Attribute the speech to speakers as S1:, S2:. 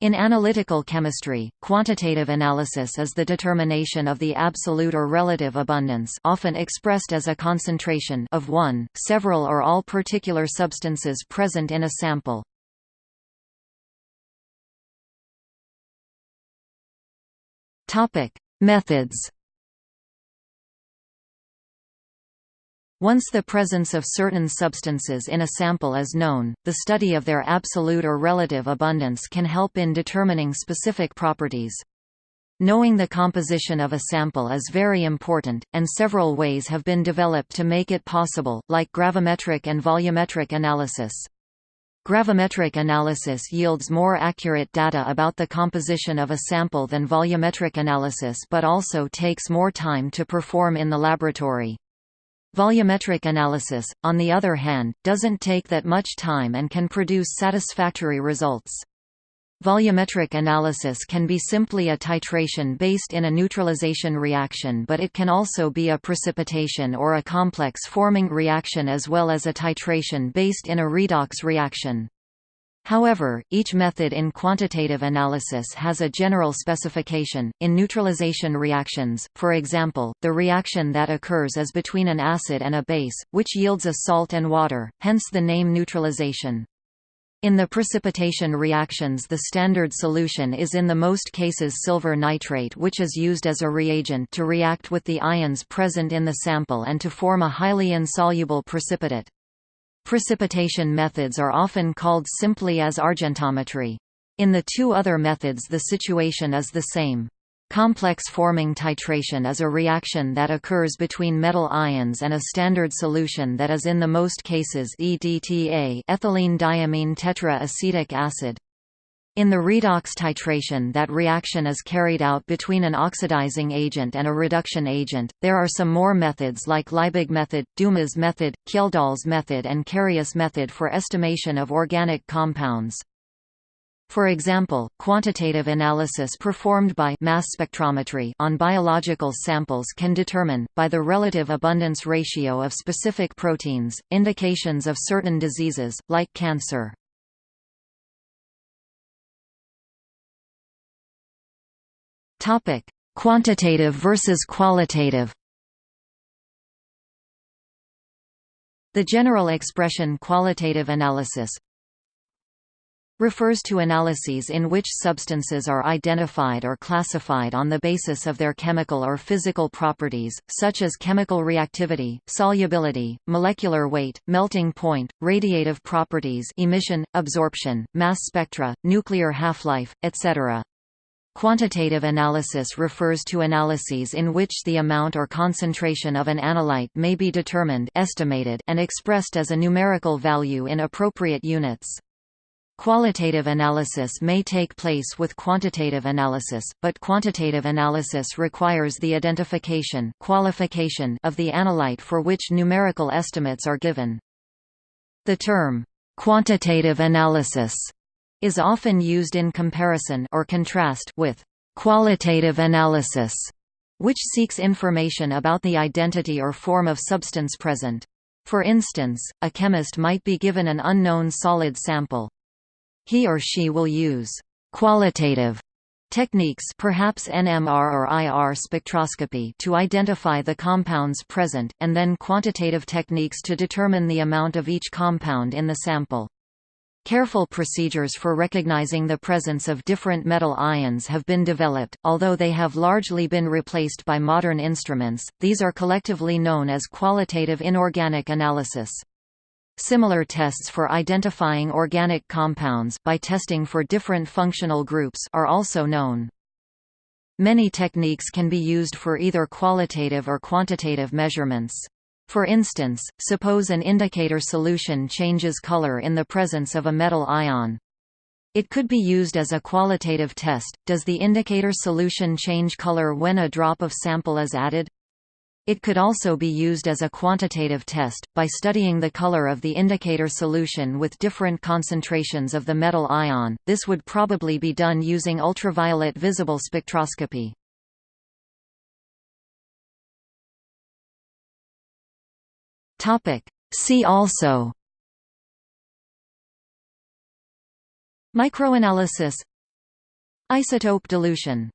S1: In analytical chemistry, quantitative analysis is the determination of the absolute or relative abundance often expressed as a concentration of one, several or all particular substances present in a sample. Methods Once the presence of certain substances in a sample is known, the study of their absolute or relative abundance can help in determining specific properties. Knowing the composition of a sample is very important, and several ways have been developed to make it possible, like gravimetric and volumetric analysis. Gravimetric analysis yields more accurate data about the composition of a sample than volumetric analysis but also takes more time to perform in the laboratory. Volumetric analysis, on the other hand, doesn't take that much time and can produce satisfactory results. Volumetric analysis can be simply a titration based in a neutralization reaction but it can also be a precipitation or a complex forming reaction as well as a titration based in a redox reaction. However, each method in quantitative analysis has a general specification. In neutralization reactions, for example, the reaction that occurs is between an acid and a base, which yields a salt and water, hence the name neutralization. In the precipitation reactions the standard solution is in the most cases silver nitrate which is used as a reagent to react with the ions present in the sample and to form a highly insoluble precipitate. Precipitation methods are often called simply as argentometry. In the two other methods the situation is the same. Complex forming titration is a reaction that occurs between metal ions and a standard solution that is in the most cases EDTA ethylene diamine tetraacetic acid. In the redox titration that reaction is carried out between an oxidizing agent and a reduction agent. There are some more methods like Liebig method, Dumas method, Kjeldahl's method and Carius method for estimation of organic compounds. For example, quantitative analysis performed by mass spectrometry on biological samples can determine, by the relative abundance ratio of specific proteins, indications of certain diseases, like cancer. Topic: Quantitative versus qualitative. The general expression qualitative analysis refers to analyses in which substances are identified or classified on the basis of their chemical or physical properties, such as chemical reactivity, solubility, molecular weight, melting point, radiative properties emission, absorption, mass spectra, nuclear half-life, etc. Quantitative analysis refers to analyses in which the amount or concentration of an analyte may be determined estimated and expressed as a numerical value in appropriate units. Qualitative analysis may take place with quantitative analysis, but quantitative analysis requires the identification qualification of the analyte for which numerical estimates are given. The term, quantitative analysis is often used in comparison or contrast with qualitative analysis, which seeks information about the identity or form of substance present. For instance, a chemist might be given an unknown solid sample. He or she will use qualitative techniques perhaps NMR or IR spectroscopy to identify the compounds present, and then quantitative techniques to determine the amount of each compound in the sample. Careful procedures for recognizing the presence of different metal ions have been developed, although they have largely been replaced by modern instruments, these are collectively known as qualitative inorganic analysis. Similar tests for identifying organic compounds by testing for different functional groups are also known. Many techniques can be used for either qualitative or quantitative measurements. For instance, suppose an indicator solution changes color in the presence of a metal ion. It could be used as a qualitative test, does the indicator solution change color when a drop of sample is added? It could also be used as a quantitative test, by studying the color of the indicator solution with different concentrations of the metal ion, this would probably be done using ultraviolet visible spectroscopy. Topic. See also Microanalysis Isotope dilution